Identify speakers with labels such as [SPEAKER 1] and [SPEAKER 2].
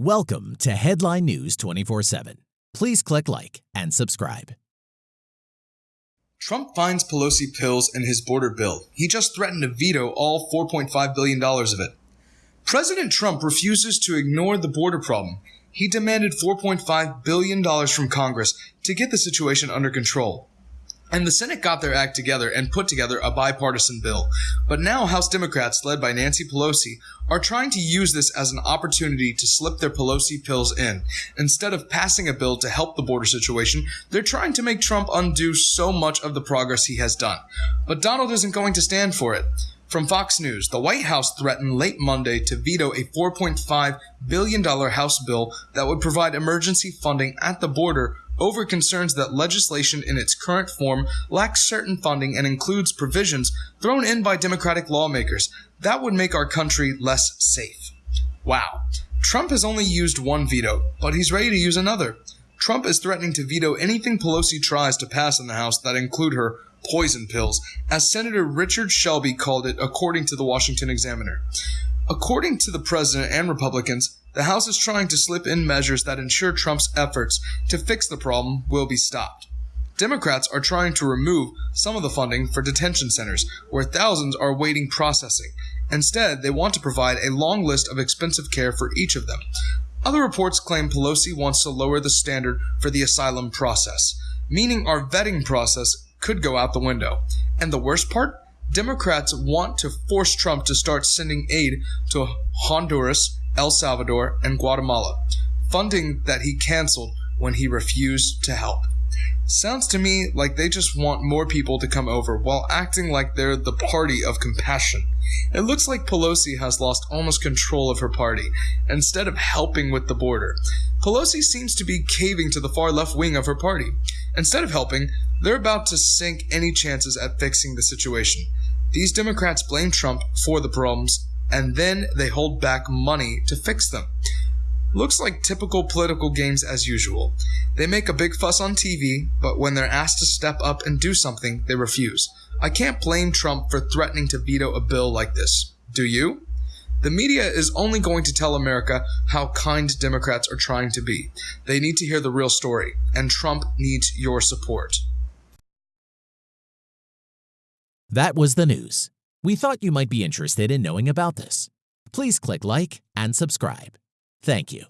[SPEAKER 1] Welcome to Headline News 24 7. Please click like and subscribe.
[SPEAKER 2] Trump finds Pelosi pills in his border bill. He just threatened to veto all $4.5 billion of it. President Trump refuses to ignore the border problem. He demanded $4.5 billion from Congress to get the situation under control. And the Senate got their act together and put together a bipartisan bill. But now House Democrats, led by Nancy Pelosi, are trying to use this as an opportunity to slip their Pelosi pills in. Instead of passing a bill to help the border situation, they're trying to make Trump undo so much of the progress he has done. But Donald isn't going to stand for it. From Fox News, the White House threatened late Monday to veto a $4.5 billion House bill that would provide emergency funding at the border over concerns that legislation in its current form lacks certain funding and includes provisions thrown in by Democratic lawmakers that would make our country less safe. Wow. Trump has only used one veto, but he's ready to use another. Trump is threatening to veto anything Pelosi tries to pass in the House that include her poison pills, as Senator Richard Shelby called it, according to the Washington Examiner. According to the president and Republicans, the House is trying to slip in measures that ensure Trump's efforts to fix the problem will be stopped. Democrats are trying to remove some of the funding for detention centers, where thousands are waiting processing. Instead, they want to provide a long list of expensive care for each of them. Other reports claim Pelosi wants to lower the standard for the asylum process, meaning our vetting process could go out the window. And the worst part? Democrats want to force Trump to start sending aid to Honduras, El Salvador, and Guatemala, funding that he canceled when he refused to help. Sounds to me like they just want more people to come over while acting like they're the party of compassion. It looks like Pelosi has lost almost control of her party instead of helping with the border. Pelosi seems to be caving to the far left wing of her party. Instead of helping, they're about to sink any chances at fixing the situation. These Democrats blame Trump for the problems and then they hold back money to fix them. Looks like typical political games as usual. They make a big fuss on TV, but when they're asked to step up and do something, they refuse. I can't blame Trump for threatening to veto a bill like this. Do you? The media is only going to tell America how kind Democrats are trying to be. They need to hear the real story, and Trump needs your support.
[SPEAKER 1] That was the news. We thought you might be interested in knowing about this. Please click like and subscribe. Thank you.